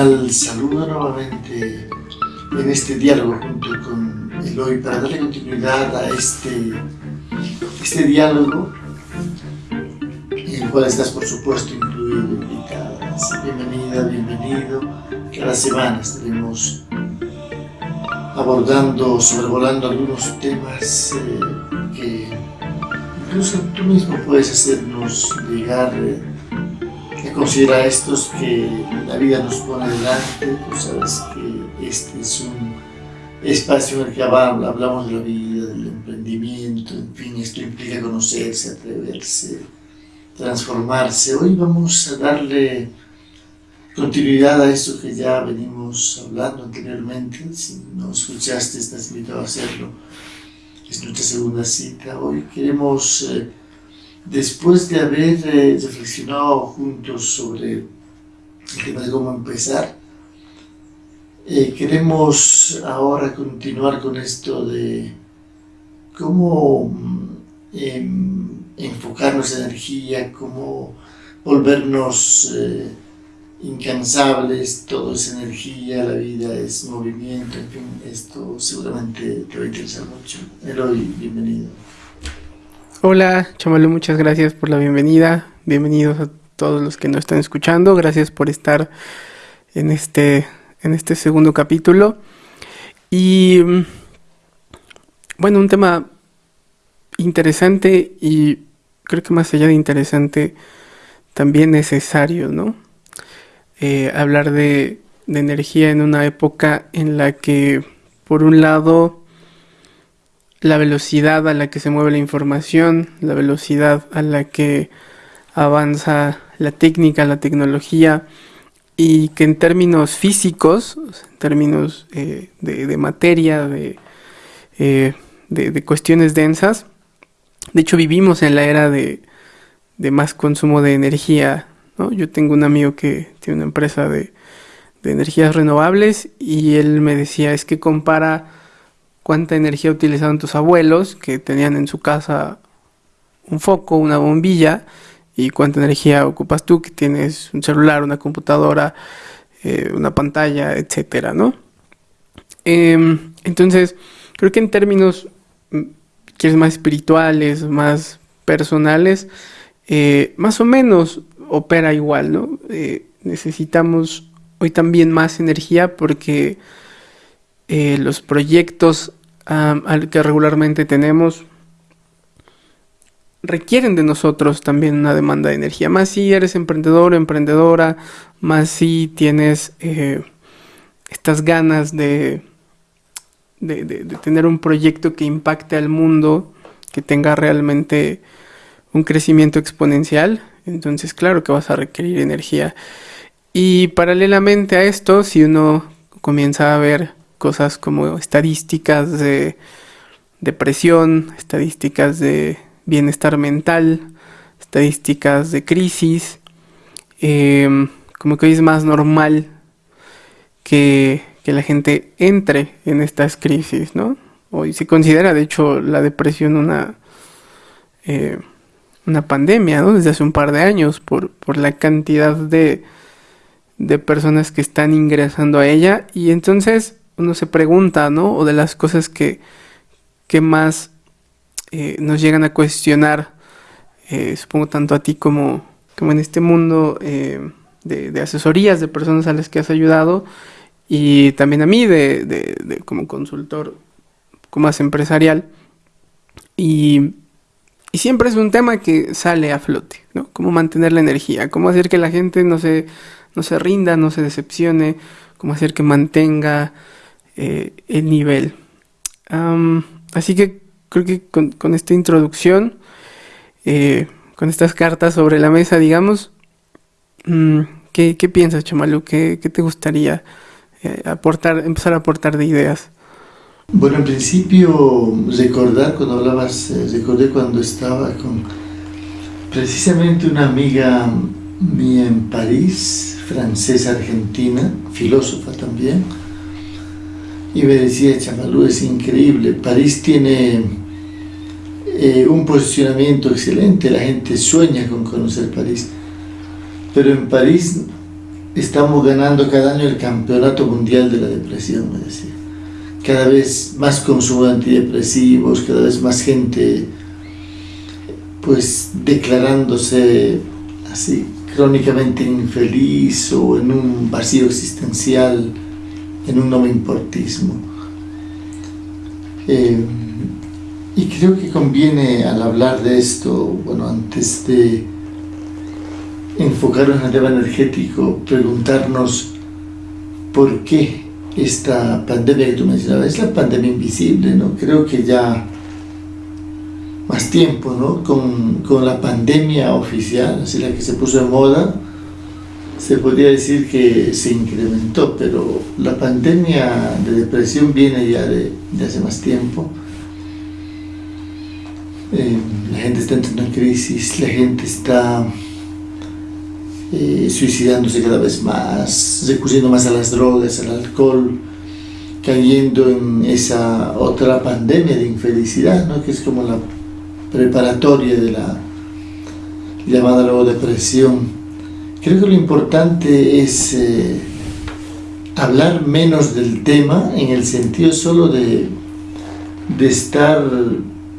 cordial saludo nuevamente en este diálogo junto con Eloy para darle continuidad a este, este diálogo en el cual estás por supuesto incluido, invitada. Bienvenida, bienvenido. Cada semana estaremos abordando, sobrevolando algunos temas eh, que incluso tú mismo puedes hacernos llegar eh, a considerar estos que la vida nos pone delante. Tú sabes que este es un espacio en el que hablamos de la vida, del emprendimiento, en fin, esto implica conocerse, atreverse, transformarse. Hoy vamos a darle continuidad a eso que ya venimos hablando anteriormente. Si no escuchaste, estás invitado a hacerlo. Es nuestra segunda cita. Hoy queremos, eh, después de haber eh, reflexionado juntos sobre el tema de cómo empezar, eh, queremos ahora continuar con esto de cómo em, enfocar nuestra energía, cómo volvernos incansables, todo es energía, la vida es movimiento, en fin, esto seguramente te va a interesar mucho. Eloy, bienvenido. Hola, Chamalu, muchas gracias por la bienvenida. Bienvenidos a todos los que nos están escuchando. Gracias por estar en este, en este segundo capítulo. Y bueno, un tema interesante y creo que más allá de interesante, también necesario, ¿no? Eh, hablar de, energía en una época en la que, por un lado, la velocidad a la que se mueve la información, la velocidad a la que avanza la técnica, la tecnología, y que en términos físicos, en términos eh, de, materia, eh, de, de, cuestiones densas, de hecho vivimos en la era de, más consumo de energía yo tengo un amigo que tiene una empresa de, energías renovables y él me decía, es que compara cuánta energía utilizaban tus abuelos que tenían en su casa un foco, una bombilla, y cuánta energía ocupas tú que tienes un celular, una computadora, eh, una pantalla, etcétera, ¿no? Em, entonces, creo que en términos, mm, quieres más espirituales, más personales, eh, más o menos opera igual, ¿no? Eh, necesitamos hoy también más energía porque eh, los proyectos al que regularmente tenemos requieren de nosotros también una demanda de energía. Más si eres emprendedor emprendedora, más si tienes eh, estas ganas de, de, de, tener un proyecto que impacte al mundo, que tenga realmente un crecimiento exponencial. Entonces, claro que vas a requerir energía. Y paralelamente a esto, si uno comienza a ver cosas como estadísticas de depresión, estadísticas de bienestar mental, estadísticas de crisis, em, como que hoy es más normal que, la gente entre en estas crisis, ¿no? Hoy se considera, de hecho, la depresión una... Eh, una pandemia, ¿no? Desde hace un par de años, por, la cantidad de, de personas que están ingresando a ella. Y entonces uno se pregunta, ¿no? O de las cosas que, que más eh, nos llegan a cuestionar, eh, supongo tanto a ti como, como en este mundo eh, de, asesorías de personas a las que has ayudado, y también a mí de, de como consultor, como más empresarial. Y y siempre es un tema que sale a flote, ¿no? Cómo mantener la energía, cómo hacer que la gente no se, no se rinda, no se decepcione, cómo hacer que mantenga eh, el nivel. así que creo que con, esta introducción, eh, con estas cartas sobre la mesa, digamos, mm, ¿qué, piensas, Chamalu? ¿Qué, te gustaría eh, aportar, empezar a aportar de ideas? Bueno, en principio, recordar, cuando hablabas, eh, recordé cuando estaba con precisamente una amiga mía en París, francesa argentina, filósofa también, y me decía, Chamalú, es increíble, París tiene eh, un posicionamiento excelente, la gente sueña con conocer París, pero en París estamos ganando cada año el campeonato mundial de la depresión, me decía. Cada vez más consumo de antidepresivos, cada vez más gente pues declarándose así crónicamente infeliz o en un vacío existencial, en un no importismo. Eh, y creo que conviene al hablar de esto, bueno, antes de enfocarnos en el tema energético, preguntarnos por qué esta pandemia que tú mencionabas, es la pandemia invisible, ¿no? Creo que ya más tiempo, ¿no? Con, con la pandemia oficial, así la que se puso de moda, se podría decir que se incrementó, pero la pandemia de depresión viene ya de, hace más tiempo. Eh, la gente está entrando en crisis, la gente está eh, suicidándose cada vez más, recurriendo más a las drogas, al alcohol, cayendo en esa otra pandemia de infelicidad, ¿no? que es como la preparatoria de la llamada luego depresión. Creo que lo importante es eh, hablar menos del tema en el sentido solo de, de estar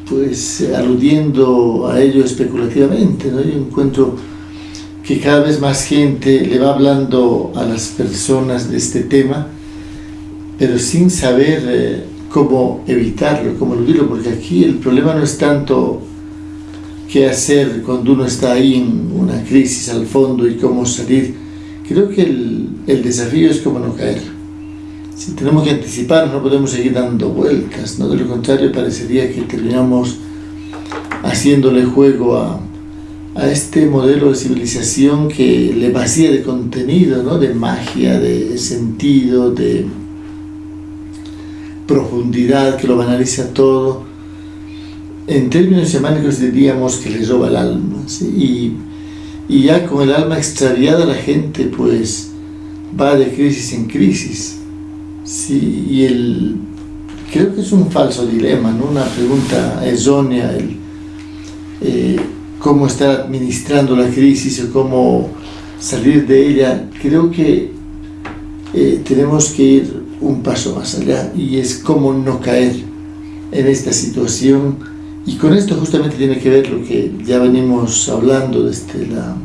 pues aludiendo a ello especulativamente. Yo encuentro que cada vez más gente le va hablando a las personas de este tema, pero sin saber eh, cómo evitarlo, cómo eludirlo, porque aquí el problema no es tanto qué hacer cuando uno está ahí en una crisis al fondo y cómo salir. Creo que el, el desafío es cómo no caer. Si tenemos que anticipar, no podemos seguir dando vueltas, ¿no? de lo contrario parecería que terminamos haciéndole juego a, a este modelo de civilización que le vacía de contenido, ¿no? de magia, de sentido, de profundidad, que lo banaliza todo. En términos semánicos diríamos que le roba el alma. Y, y ya con el alma extraviada la gente pues va de crisis en crisis. ¿sí? Y el, creo que es un falso dilema, ¿no? una pregunta errónea. El, eh, cómo estar administrando la crisis o cómo salir de ella, creo que eh, tenemos que ir un paso más allá y es cómo no caer en esta situación y con esto justamente tiene que ver lo que ya venimos hablando desde la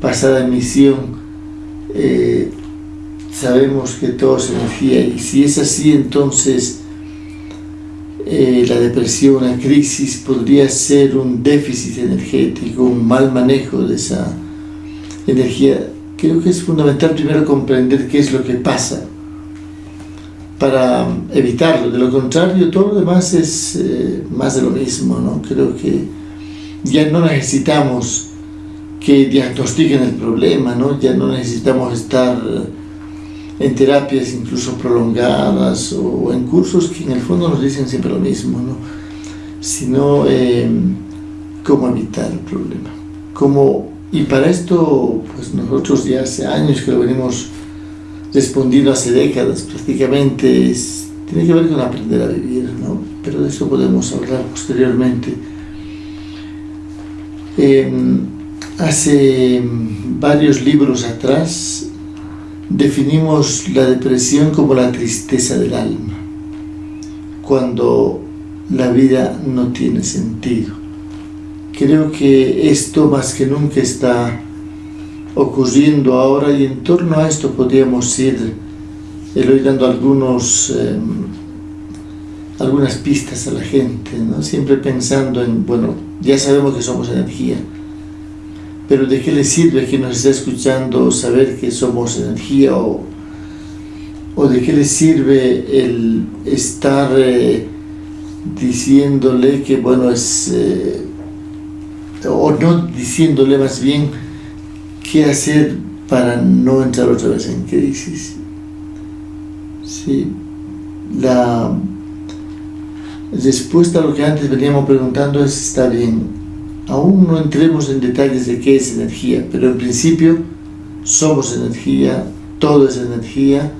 pasada emisión eh, sabemos que todo es energía y si es así entonces eh, la depresión, la crisis podría ser un déficit energético, un mal manejo de esa energía. Creo que es fundamental primero comprender qué es lo que pasa para evitarlo. De lo contrario, todo lo demás es eh, más de lo mismo. ¿no? Creo que ya no necesitamos que diagnostiquen el problema, ¿no? ya no necesitamos estar en terapias incluso prolongadas o en cursos que en el fondo nos dicen siempre lo mismo, ¿no? sino eh, cómo evitar el problema. Cómo, y para esto, pues nosotros ya hace años que lo venimos respondiendo, hace décadas prácticamente, es, tiene que ver con aprender a vivir, ¿no? pero de eso podemos hablar posteriormente. Em, hace varios libros atrás definimos la depresión como la tristeza del alma, cuando la vida no tiene sentido. Creo que esto más que nunca está ocurriendo ahora y en torno a esto podríamos ir hoy dando algunos, eh, algunas pistas a la gente, ¿no? siempre pensando en, bueno, ya sabemos que somos energía, pero ¿de qué le sirve a quien nos está escuchando saber que somos energía o, o de qué le sirve el estar eh, diciéndole que bueno es eh, o no diciéndole más bien qué hacer para no entrar otra vez en crisis sí la respuesta a lo que antes veníamos preguntando es está bien Aún no entremos en detalles de qué es energía, pero en principio somos energía, todo es energía,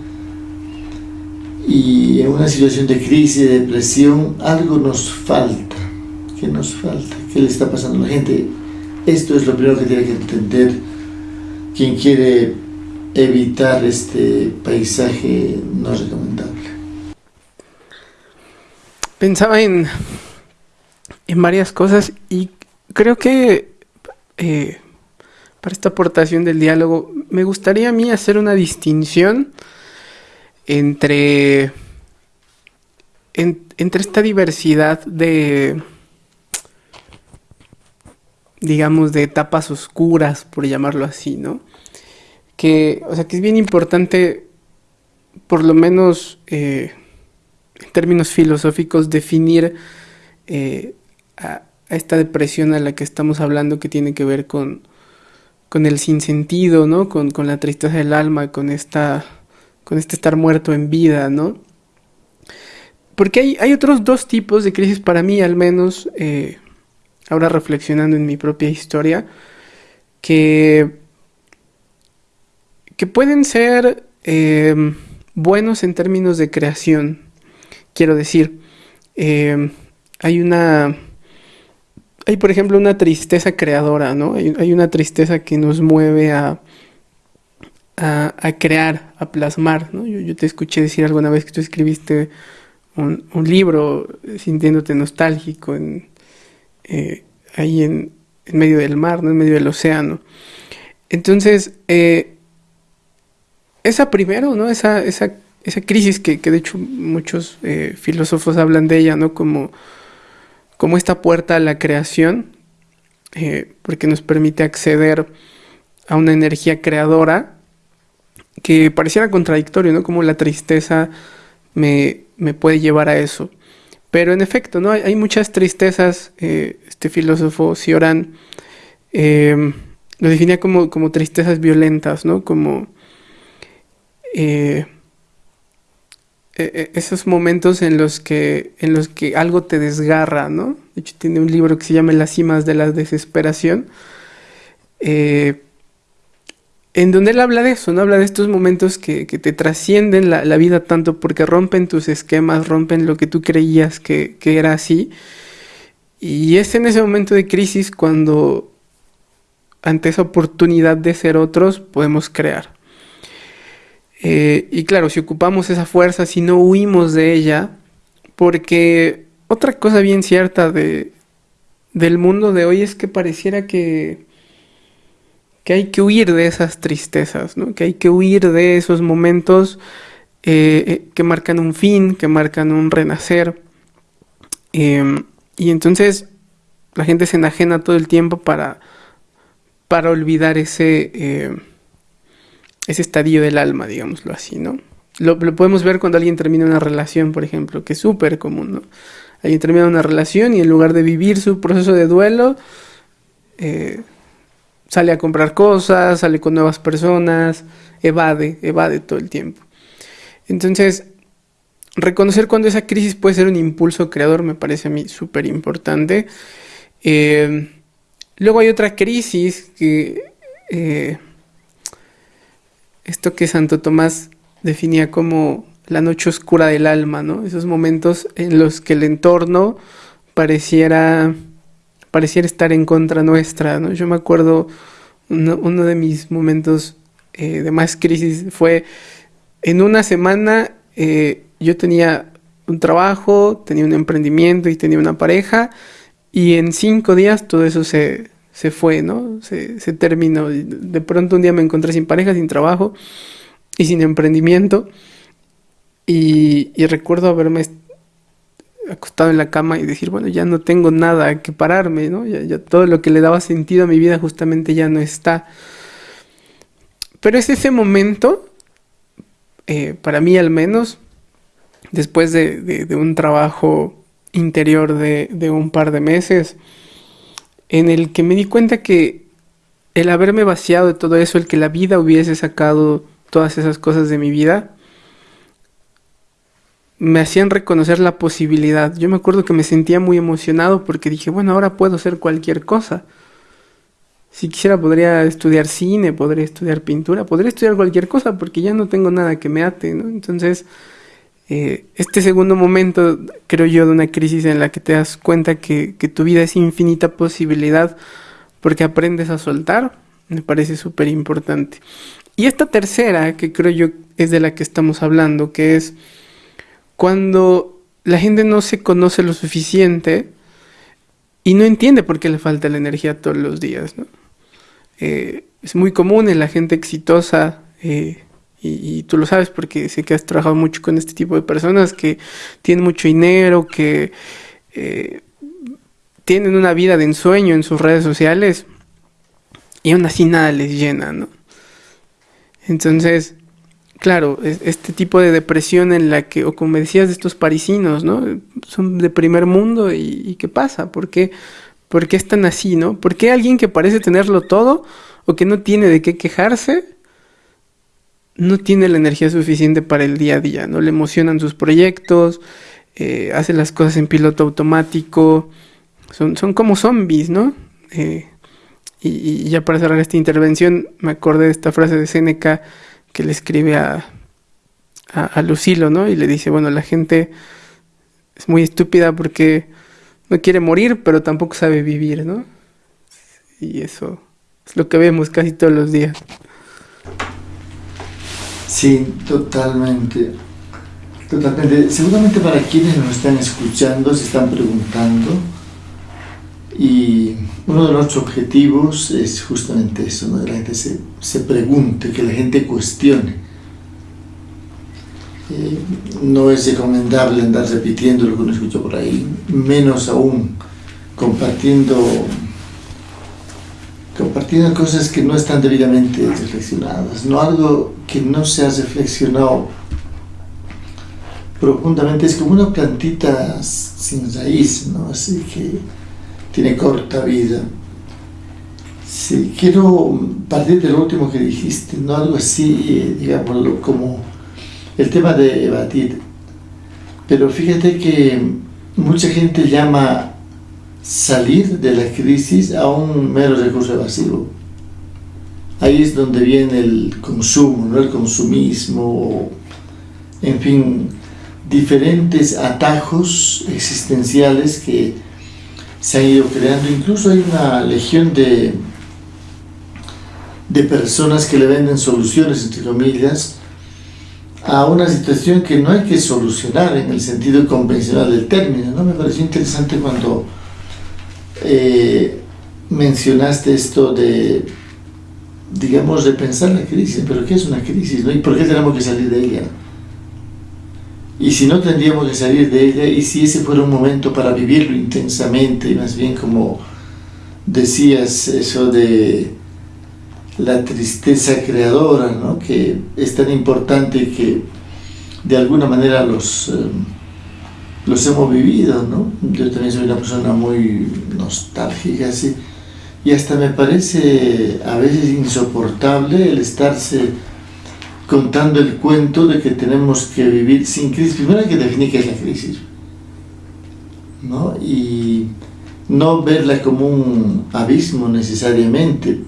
y en una situación de crisis, de depresión, algo nos falta. ¿Qué nos falta? ¿Qué le está pasando a la gente? Esto es lo primero que tiene que entender quien quiere evitar este paisaje no recomendable? Pensaba en, en varias cosas y creo que eh, para esta aportación del diálogo me gustaría a mí hacer una distinción entre, entre esta diversidad de, digamos, de etapas oscuras, por llamarlo así, ¿no? Que, o sea, que es bien importante, por lo menos eh, en términos filosóficos, definir eh, a, esta depresión a la que estamos hablando que tiene que ver con, con el sinsentido, ¿no? Con, con la tristeza del alma, con esta con este estar muerto en vida, ¿no? Porque hay, hay otros dos tipos de crisis para mí, al menos, eh, ahora reflexionando en mi propia historia, que, que pueden ser em, buenos en términos de creación. Quiero decir, em, hay una... Hay, por ejemplo, una tristeza creadora, ¿no? hay una tristeza que nos mueve a, a, crear, a plasmar. ¿no? Yo, te escuché decir alguna vez que tú escribiste un, libro sintiéndote nostálgico en, eh, ahí en, medio del mar, ¿no? en medio del océano. Entonces, eh, esa primero, ¿no? esa, esa, esa crisis que, de hecho muchos eh, filósofos hablan de ella, ¿no? como, como esta puerta a la creación, porque nos permite acceder a una energía creadora que pareciera contradictorio, ¿no? Como la tristeza me, puede llevar a eso. Pero en efecto, ¿no? Hay, muchas tristezas. Eh, este filósofo Cioran em, lo definía como, como, tristezas violentas, ¿no? Como eh, e, e, esos momentos en los que en los que algo te desgarra, ¿no? De hecho, tiene un libro que se llama Las cimas de la desesperación. Eh, en donde él habla de eso, ¿no? Habla de estos momentos que, te trascienden la, vida tanto porque rompen tus esquemas, rompen lo que tú creías que, era así. Y es en ese momento de crisis cuando, ante esa oportunidad de ser otros, podemos crear. Eh, y claro, si ocupamos esa fuerza, si no huimos de ella, porque otra cosa bien cierta de, del mundo de hoy es que pareciera que que hay que huir de esas tristezas, ¿no? que hay que huir de esos momentos eh, eh, que marcan un fin, que marcan un renacer. Em, y entonces la gente se enajena todo el tiempo para, para olvidar ese, em, ese estadio del alma, digámoslo así, ¿no? Lo, podemos ver cuando alguien termina una relación, por ejemplo, que es súper común, ¿no? Alguien termina una relación y en lugar de vivir su proceso de duelo, eh, sale a comprar cosas, sale con nuevas personas, evade, evade todo el tiempo. Entonces, reconocer cuando esa crisis puede ser un impulso creador me parece a mí súper importante. Eh, luego hay otra crisis que... Eh, esto que Santo Tomás definía como la noche oscura del alma, ¿no? Esos momentos en los que el entorno pareciera pareciera estar en contra nuestra, ¿no? Yo me acuerdo, uno, de mis momentos eh, de más crisis fue en una semana eh, yo tenía un trabajo, tenía un emprendimiento y tenía una pareja y en cinco días todo eso se, fue, ¿no? Se, terminó. De pronto un día me encontré sin pareja, sin trabajo y sin emprendimiento y, y recuerdo haberme acostado en la cama y decir, bueno, ya no tengo nada que pararme, ¿no? Ya, todo lo que le daba sentido a mi vida justamente ya no está. Pero es ese momento, eh, para mí al menos, después de, un trabajo interior de, de, un par de meses, en el que me di cuenta que el haberme vaciado de todo eso, el que la vida hubiese sacado todas esas cosas de mi vida, me hacían reconocer la posibilidad. Yo me acuerdo que me sentía muy emocionado porque dije, bueno, ahora puedo hacer cualquier cosa. Si quisiera podría estudiar cine, podría estudiar pintura, podría estudiar cualquier cosa porque ya no tengo nada que me ate, ¿no? Entonces, eh, este segundo momento, creo yo, de una crisis en la que te das cuenta que, que tu vida es infinita posibilidad porque aprendes a soltar, me parece súper importante. Y esta tercera, que creo yo es de la que estamos hablando, que es cuando la gente no se conoce lo suficiente y no entiende por qué le falta la energía todos los días. Eh, es muy común en la gente exitosa, eh, y, tú lo sabes porque sé que has trabajado mucho con este tipo de personas que tienen mucho dinero, que eh, tienen una vida de ensueño en sus redes sociales y aún así nada les llena, ¿no? Entonces, claro, este tipo de depresión en la que, o como decías de estos parisinos, ¿no? Son de primer mundo y, ¿qué pasa? ¿Por qué, ¿Por qué están así, no? ¿Por qué alguien que parece tenerlo todo o que no tiene de qué quejarse no tiene la energía suficiente para el día a día? ¿No? Le emocionan sus proyectos, eh, hace las cosas en piloto automático, son, son como zombies, ¿no? Eh, y, ya para cerrar esta intervención, me acordé de esta frase de Seneca que le escribe a, a, Lucilo, ¿no? Y le dice, bueno, la gente es muy estúpida porque no quiere morir, pero tampoco sabe vivir, ¿no? Y eso es lo que vemos casi todos los días. Sí, totalmente. Totalmente. Seguramente para quienes nos están escuchando se están preguntando y uno de nuestros objetivos es justamente eso, ¿no? que la gente se, se, pregunte, que la gente cuestione. Eh, no es recomendable andar repitiendo lo que uno escucha por ahí, menos aún compartiendo, compartiendo cosas que no están debidamente reflexionadas, no algo que no se ha reflexionado profundamente, es como una plantita sin raíz, ¿no? así que tiene corta vida. Sí, quiero partir de lo último que dijiste, ¿no? algo así, eh, digámoslo, como el tema de evadir. Pero fíjate que mucha gente llama salir de la crisis a un mero recurso evasivo. Ahí es donde viene el consumo, ¿no? el consumismo, en fin, diferentes atajos existenciales que se han ido creando, incluso hay una legión de, de personas que le venden soluciones, entre comillas, a una situación que no hay que solucionar en el sentido convencional del término. ¿no? Me pareció interesante cuando eh, mencionaste esto de, digamos, de pensar la crisis, pero ¿qué es una crisis? ¿no? ¿Y por qué tenemos que salir de ella? Y si no tendríamos que salir de ella, y si ese fuera un momento para vivirlo intensamente, más bien como decías, eso de la tristeza creadora, ¿no? que es tan importante que de alguna manera los, eh, los hemos vivido. ¿no? Yo también soy una persona muy nostálgica, así, y hasta me parece a veces insoportable el estarse contando el cuento de que tenemos que vivir sin crisis. Primero hay que definir qué es la crisis, ¿no? Y no verla como un abismo necesariamente.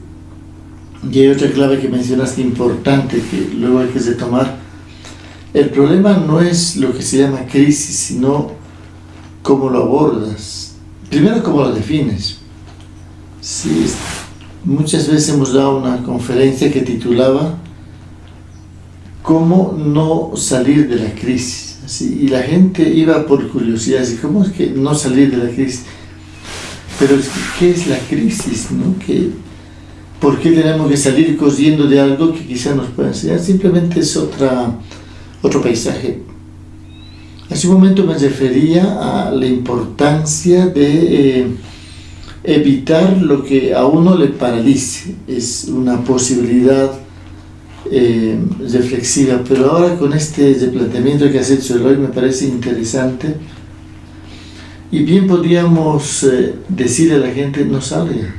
Y hay otra clave que mencionaste importante que luego hay que retomar. El problema no es lo que se llama crisis, sino cómo lo abordas. Primero, cómo lo defines. Sí, muchas veces hemos dado una conferencia que titulaba cómo no salir de la crisis. Y la gente iba por curiosidad, así, ¿cómo es que no salir de la crisis? Pero, ¿qué es la crisis? No? ¿Qué, ¿Por qué tenemos que salir corriendo de algo que quizá nos pueda enseñar? Simplemente es otra, otro paisaje. Hace un momento me refería a la importancia de eh, evitar lo que a uno le paralice. Es una posibilidad eh, reflexiva, pero ahora con este replanteamiento que has hecho hoy me parece interesante. Y bien podríamos eh, decirle a la gente no salga.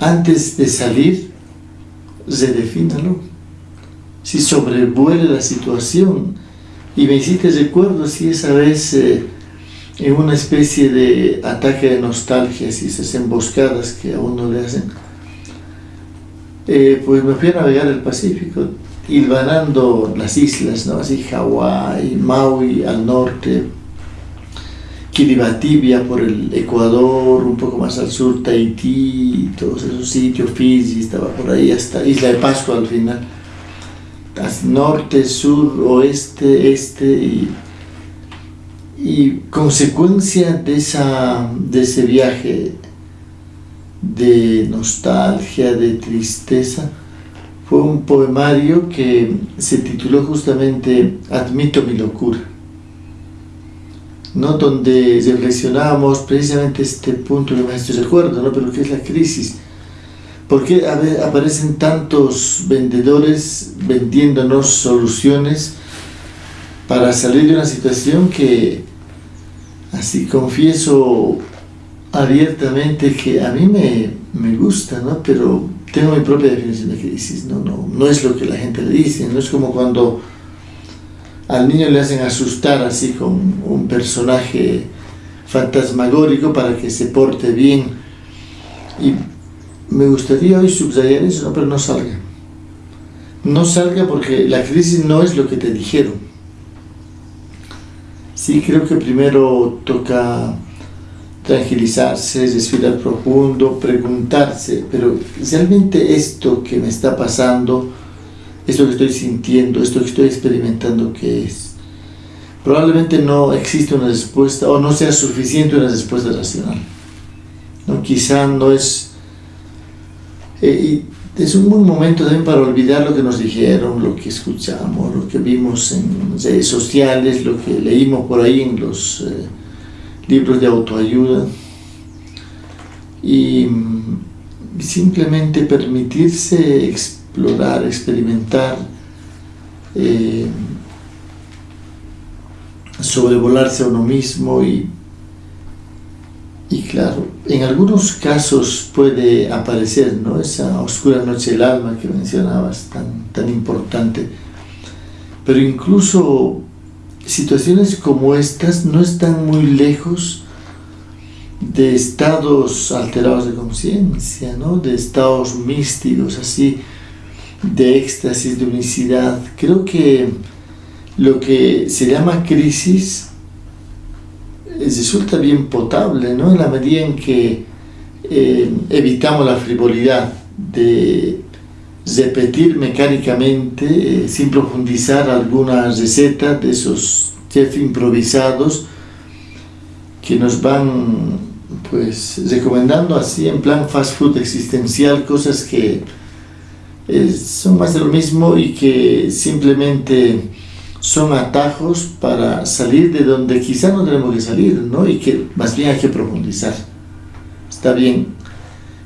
Antes de salir redefínalo. Si sobrevuele la situación y me hiciste recuerdo si esa vez eh, en una especie de ataque de nostalgia, si esas emboscadas que a uno le hacen eh, pues me fui a navegar el Pacífico, hilvanando las islas, ¿no? así Hawái, Maui al norte, Kiribati por el Ecuador, un poco más al sur Tahití, todos esos sitios, Fiji estaba por ahí, hasta Isla de Pascua al final. norte, sur, oeste, este y, y consecuencia de, esa, de ese viaje de nostalgia, de tristeza, fue un poemario que se tituló justamente Admito mi locura, ¿no? donde reflexionábamos precisamente este punto que me recuerdo, ¿no? pero que es la crisis. ¿Por qué aparecen tantos vendedores vendiéndonos soluciones para salir de una situación que, así confieso abiertamente, que a mí me, me gusta, ¿no? pero tengo mi propia definición de crisis, ¿no? No, no es lo que la gente le dice, no es como cuando al niño le hacen asustar así con un personaje fantasmagórico para que se porte bien. Y me gustaría hoy subrayar eso, pero no salga. No salga porque la crisis no es lo que te dijeron. Sí, creo que primero toca tranquilizarse, respirar profundo, preguntarse, pero realmente esto que me está pasando, esto que estoy sintiendo, esto que estoy experimentando, ¿qué es? Probablemente no existe una respuesta o no sea suficiente una respuesta racional. ¿no? Quizá no es... Eh, es un buen momento también para olvidar lo que nos dijeron, lo que escuchamos, lo que vimos en redes sociales, lo que leímos por ahí en los... Eh, libros de autoayuda y simplemente permitirse explorar, experimentar, eh, sobrevolarse a uno mismo y, y claro, en algunos casos puede aparecer ¿no? esa oscura noche del alma que mencionabas, tan, tan importante, pero incluso situaciones como estas no están muy lejos de estados alterados de conciencia, ¿no? de estados místicos, así, de éxtasis, de unicidad. Creo que lo que se llama crisis resulta bien potable, ¿no? en la medida en que eh, evitamos la frivolidad de repetir mecánicamente, eh, sin profundizar alguna receta de esos chefs improvisados que nos van pues recomendando así en plan fast food existencial cosas que eh, son más de lo mismo y que simplemente son atajos para salir de donde quizá no tenemos que salir, ¿no? Y que más bien hay que profundizar. Está bien,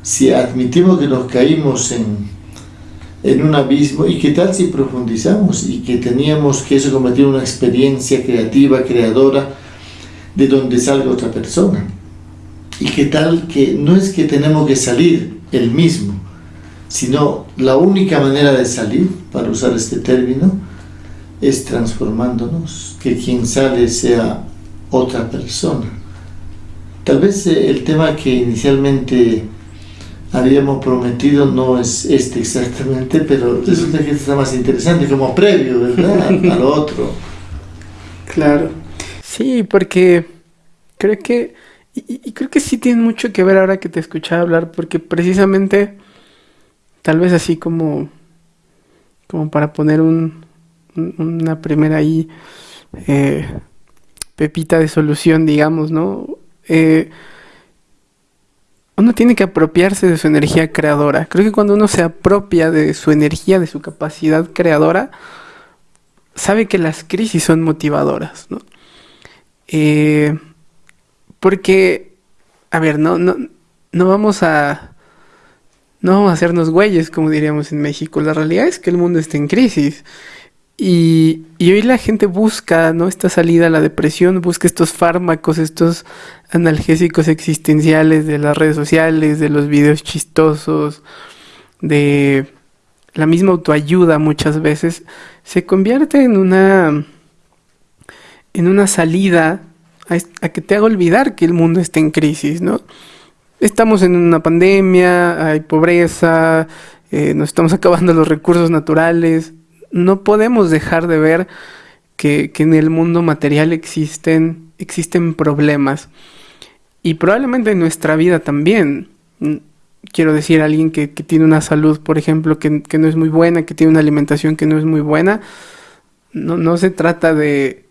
si admitimos que nos caímos en en un abismo y qué tal si profundizamos y que teníamos que eso convertir en una experiencia creativa, creadora, de donde salga otra persona. Y qué tal que no es que tenemos que salir el mismo, sino la única manera de salir, para usar este término, es transformándonos, que quien sale sea otra persona. Tal vez eh, el tema que inicialmente habíamos prometido no es este exactamente, pero resulta que está más interesante como previo, ¿verdad? A lo otro. Claro. Sí, porque creo que, y, creo que sí tiene mucho que ver ahora que te escuchaba hablar, porque precisamente, tal vez así como, como para poner un, una primera ahí, eh, pepita de solución, digamos, ¿no? Eh, uno tiene que apropiarse de su energía creadora. Creo que cuando uno se apropia de su energía, de su capacidad creadora, sabe que las crisis son motivadoras, ¿no? Eh, porque, a ver, no, no, no vamos a... No vamos a hacernos güeyes, como diríamos en México. La realidad es que el mundo está en crisis. Y, hoy la gente busca, ¿no? Esta salida a la depresión, busca estos fármacos, estos analgésicos existenciales de las redes sociales, de los videos chistosos, de la misma autoayuda muchas veces, se convierte en una en una salida a, que te haga olvidar que el mundo está en crisis, ¿no? Estamos en una pandemia, hay pobreza, eh, nos estamos acabando los recursos naturales, no podemos dejar de ver que, en el mundo material existen, existen problemas. Y probablemente en nuestra vida también. quiero decir, alguien que, tiene una salud, por ejemplo, que, no es muy buena, que tiene una alimentación que no es muy buena, no, no se trata de,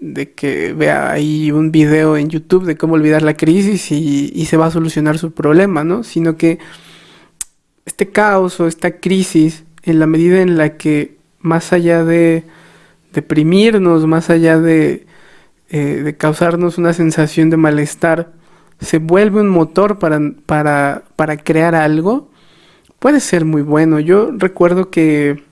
de que vea ahí un video en YouTube de cómo olvidar la crisis y, y, se va a solucionar su problema, ¿no? Sino que este caos o esta crisis, en la medida en la que más allá de deprimirnos, más allá de, eh, de causarnos una sensación de malestar, se vuelve un motor para, para, para crear algo, puede ser muy bueno. Yo recuerdo que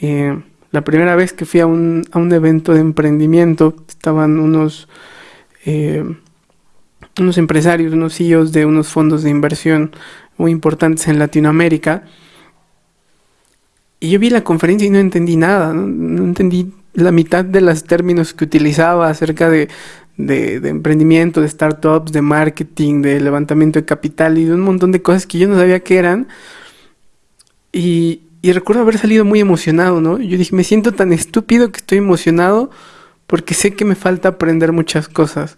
eh, la primera vez que fui a un, a un evento de emprendimiento, estaban unos, eh, unos empresarios, unos CEOs de unos fondos de inversión muy importantes en Latinoamérica. Y yo vi la conferencia y no entendí nada, no entendí la mitad de los términos que utilizaba acerca de, de, emprendimiento, de startups, de marketing, de levantamiento de capital y de un montón de cosas que yo no sabía qué eran. Y, y recuerdo haber salido muy emocionado, ¿no? Yo dije, me siento tan estúpido que estoy emocionado porque sé que me falta aprender muchas cosas.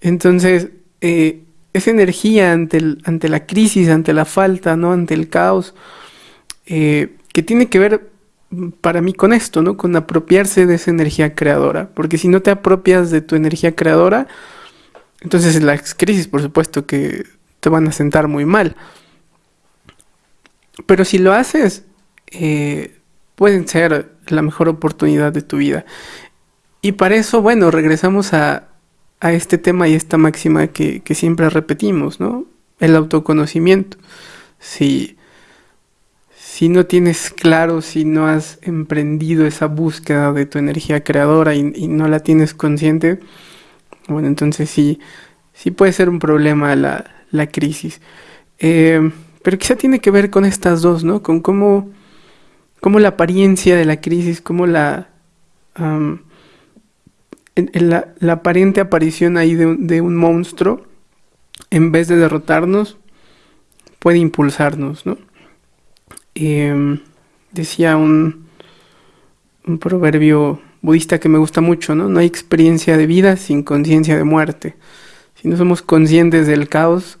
Entonces, eh, esa energía ante, el, ante la crisis, ante la falta, ¿no? Ante el caos, eh, que tiene que ver para mí con esto, ¿no? Con apropiarse de esa energía creadora. Porque si no te apropias de tu energía creadora, entonces las crisis, por supuesto, que te van a sentar muy mal. Pero si lo haces, eh, pueden ser la mejor oportunidad de tu vida. Y para eso, bueno, regresamos a, a este tema y esta máxima que, que, siempre repetimos, ¿no? El autoconocimiento. Si si no tienes claro, si no has emprendido esa búsqueda de tu energía creadora y, no la tienes consciente, bueno, entonces sí, sí puede ser un problema la, la crisis. Eh, pero quizá tiene que ver con estas dos, ¿no? Con cómo, cómo la apariencia de la crisis, cómo la, la, la, aparente aparición ahí de, de un monstruo, en vez de derrotarnos, puede impulsarnos, ¿no? Em, decía un, un proverbio budista que me gusta mucho, ¿no? No hay experiencia de vida sin conciencia de muerte. Si no somos conscientes del caos,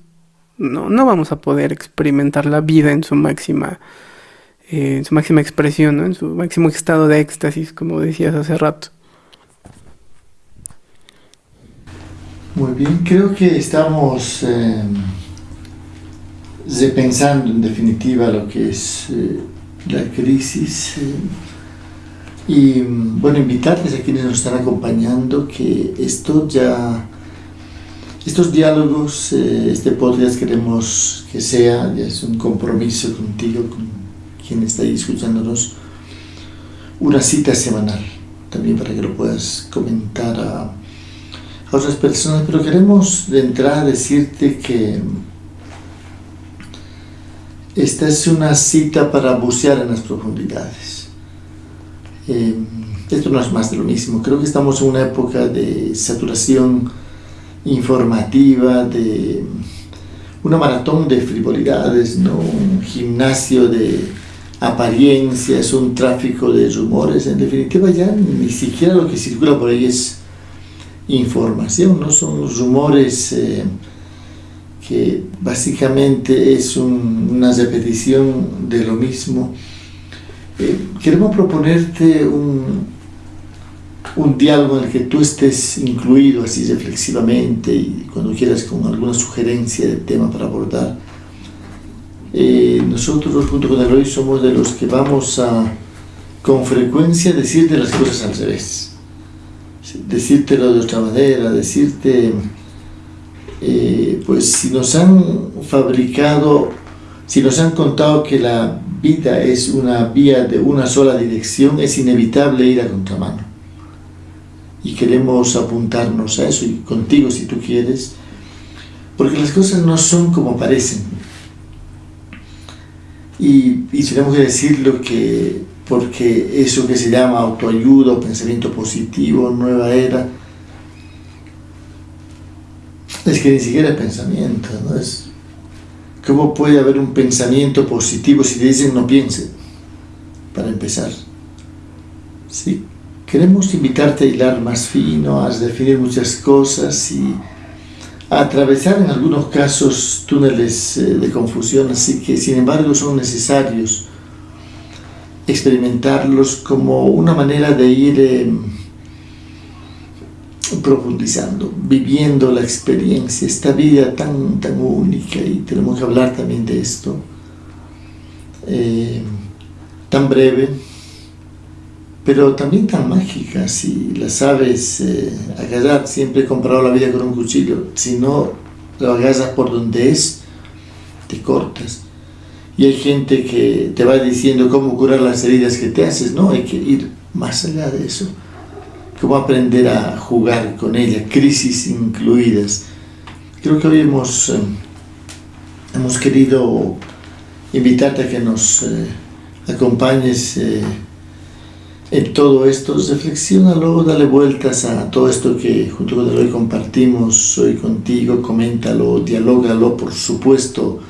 no, no vamos a poder experimentar la vida en su máxima, eh, en su máxima expresión, ¿no? en su máximo estado de éxtasis, como decías hace rato. Muy bien, creo que estamos em, repensando en definitiva lo que es eh, la crisis. Eh, y bueno, invitarles a quienes nos están acompañando que esto ya, estos diálogos, eh, este podcast queremos que sea, ya es un compromiso contigo, con quien está ahí escuchándonos, una cita semanal, también para que lo puedas comentar a, a otras personas, pero queremos de entrada decirte que esta es una cita para bucear en las profundidades. Eh, esto no es más de lo mismo. Creo que estamos en una época de saturación informativa, de una maratón de frivolidades, ¿no? un gimnasio de apariencias, un tráfico de rumores. En definitiva, ya ni siquiera lo que circula por ahí es información, no son rumores. Eh, que básicamente es una repetición de lo mismo. Eh, queremos proponerte un, un diálogo en el que tú estés incluido así reflexivamente y cuando quieras con alguna sugerencia de tema para abordar. Eh, nosotros junto con Eloy somos de los que vamos a con frecuencia decirte las cosas al revés, decírtelo de otra manera, decirte eh, pues si nos han fabricado, si nos han contado que la vida es una vía de una sola dirección, es inevitable ir a contramano. Y queremos apuntarnos a eso, y contigo si tú quieres, porque las cosas no son como parecen. Y, y tenemos que decirlo que, porque eso que se llama autoayuda pensamiento positivo, nueva era, es que ni siquiera es pensamiento, ¿no? Es, ¿Cómo puede haber un pensamiento positivo si te dicen no piense? Para empezar. ¿Sí? Queremos invitarte a hilar más fino, a definir muchas cosas y atravesar en algunos casos túneles eh, de confusión, así que sin embargo son necesarios experimentarlos como una manera de ir em, profundizando, viviendo la experiencia, esta vida tan, tan única y tenemos que hablar también de esto, eh, tan breve, pero también tan mágica, si la sabes eh, agarrar, siempre he comprado la vida con un cuchillo, si no lo agarras por donde es, te cortas. Y hay gente que te va diciendo cómo curar las heridas que te haces, no, hay que ir más allá de eso. Cómo aprender a jugar con ella, crisis incluidas. Creo que hoy hemos, eh, hemos querido invitarte a que nos eh, acompañes en todo esto, reflexionalo, dale vueltas a todo esto que junto con hoy compartimos hoy contigo, coméntalo, dialógalo, por supuesto,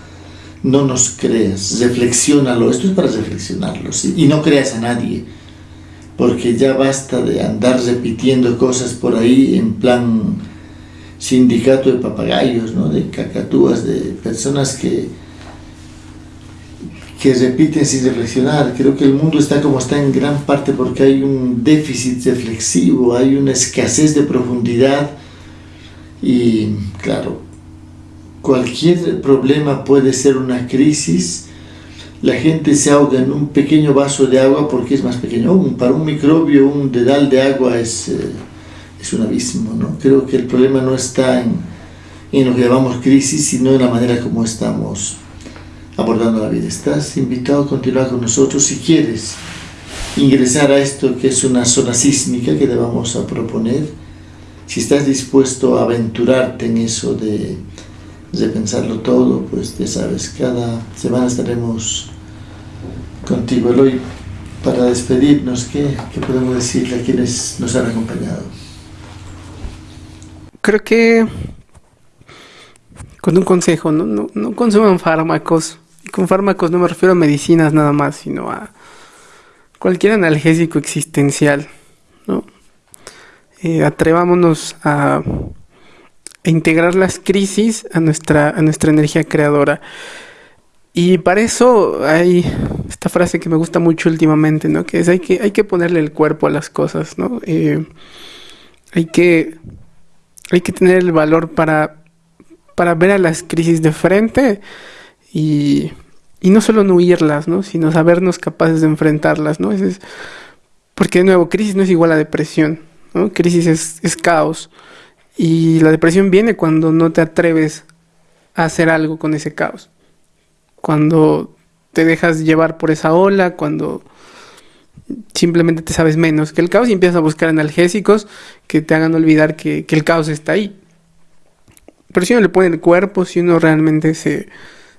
no nos creas, reflexionalo, esto es para reflexionarlo, ¿sí? y no creas a nadie, porque ya basta de andar repitiendo cosas por ahí en plan sindicato de papagayos, ¿no? de cacatúas, de personas que que repiten sin reflexionar. Creo que el mundo está como está en gran parte porque hay un déficit reflexivo, hay una escasez de profundidad y claro, cualquier problema puede ser una crisis. La gente se ahoga en un pequeño vaso de agua porque es más pequeño. para un microbio un dedal de agua es, eh, es un abismo. ¿no? Creo que el problema no está en, en lo que llamamos crisis, sino en la manera como estamos abordando la vida. Estás invitado a continuar con nosotros si quieres ingresar a esto que es una zona sísmica que te vamos a proponer. Si estás dispuesto a aventurarte en eso de, de pensarlo todo, pues ya sabes, cada semana estaremos contigo. Eloy, para despedirnos, ¿qué, ¿qué, podemos decirle a quienes nos han acompañado? Creo que con un consejo, no, no, no consuman fármacos, con fármacos no me refiero a medicinas nada más, sino a cualquier analgésico existencial, ¿no? Eh, atrevámonos a, integrar las crisis a nuestra, a nuestra energía creadora. Y para eso hay esta frase que me gusta mucho últimamente, ¿no? Que es hay que, hay que ponerle el cuerpo a las cosas, ¿no? Eh, hay, que, hay que tener el valor para, para ver a las crisis de frente y, no solo no huirlas, ¿no? sino sabernos capaces de enfrentarlas. ¿no? Es, porque de nuevo, crisis no es igual a depresión. ¿no? Crisis es caos. Y la depresión viene cuando no te atreves a hacer algo con ese caos. Cuando te dejas llevar por esa ola, cuando simplemente te sabes menos que el caos y empiezas a buscar analgésicos que te hagan olvidar que, el caos está ahí. Pero si uno le pone el cuerpo, si uno realmente se,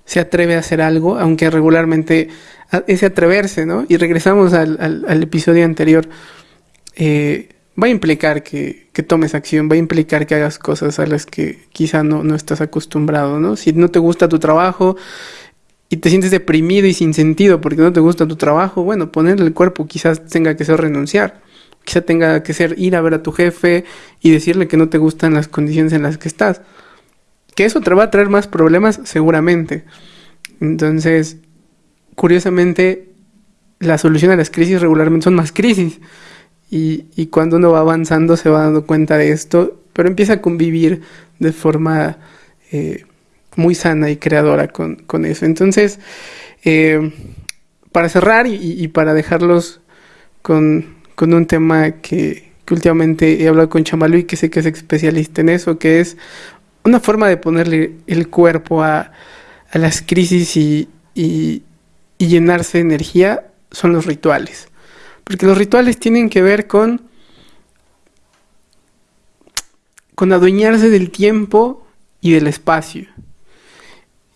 se atreve a hacer algo, aunque regularmente ese atreverse, ¿no? Y regresamos al, episodio anterior, eh, va a implicar que, tomes acción, va a implicar que hagas cosas a las que quizá no, no estás acostumbrado, ¿no? Si no te gusta tu trabajo y te sientes deprimido y sin sentido porque no te gusta tu trabajo, bueno, ponerle el cuerpo quizás tenga que ser renunciar. Quizá tenga que ser ir a ver a tu jefe y decirle que no te gustan las condiciones en las que estás. Que eso te va a traer más problemas seguramente. Entonces, curiosamente, la solución a las crisis regularmente son más crisis. Y, cuando uno va avanzando se va dando cuenta de esto, pero empieza a convivir de forma eh, muy sana y creadora con, eso. Entonces, eh, para cerrar y, para dejarlos con, un tema que, últimamente he hablado con Chamalú y que sé que es especialista en eso, que es una forma de ponerle el cuerpo a, las crisis y, llenarse de energía son los rituales. Porque los rituales tienen que ver con, con adueñarse del tiempo y del espacio.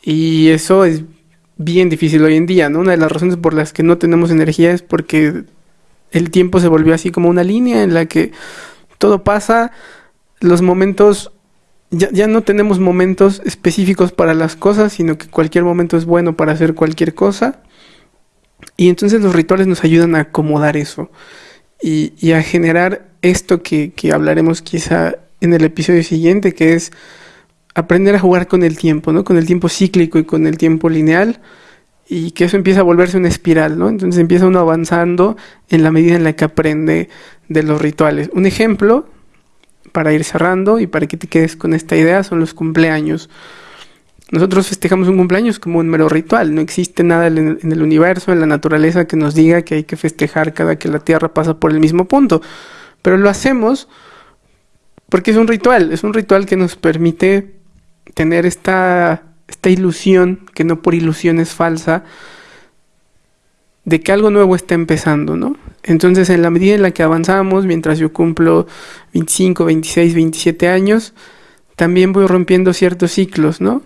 Y eso es bien difícil hoy en día, ¿no? Una de las razones por las que no tenemos energía es porque el tiempo se volvió así como una línea en la que todo pasa, los momentos ya, no tenemos momentos específicos para las cosas, sino que cualquier momento es bueno para hacer cualquier cosa. Y entonces los rituales nos ayudan a acomodar eso y, a generar esto que, hablaremos quizá en el episodio siguiente, que es aprender a jugar con el tiempo, ¿no? Con el tiempo cíclico y con el tiempo lineal y que eso empieza a volverse una espiral, ¿no? Entonces empieza uno avanzando en la medida en la que aprende de los rituales. Un ejemplo para ir cerrando y para que te quedes con esta idea son los cumpleaños. Nosotros festejamos un cumpleaños como un mero ritual, no existe nada en el universo, en la naturaleza que nos diga que hay que festejar cada que la Tierra pasa por el mismo punto, pero lo hacemos porque es un ritual, es un ritual que nos permite tener esta, esta ilusión, que no por ilusión es falsa, de que algo nuevo está empezando, ¿no? Entonces, en la medida en la que avanzamos, mientras yo cumplo 25, 26, 27 años, también voy rompiendo ciertos ciclos, ¿no?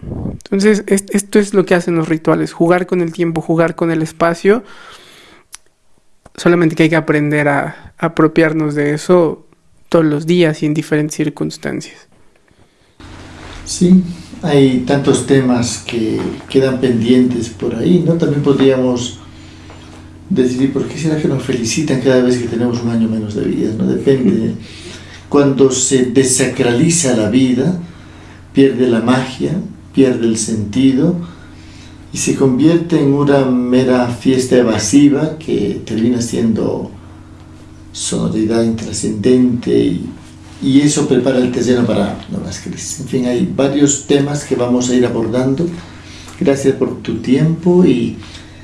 Entonces, esto es lo que hacen los rituales, jugar con el tiempo, jugar con el espacio, solamente que hay que aprender a apropiarnos de eso todos los días y en diferentes circunstancias. Sí, hay tantos temas que quedan pendientes por ahí, ¿no? También podríamos decidir por qué será que nos felicitan cada vez que tenemos un año menos de vida, ¿no? Depende. Cuando se desacraliza la vida, pierde la magia, pierde el sentido y se convierte en una mera fiesta evasiva que termina siendo sonoridad intrascendente y, y, eso prepara el terreno para nuevas crisis. En fin, hay varios temas que vamos a ir abordando. Gracias por tu tiempo y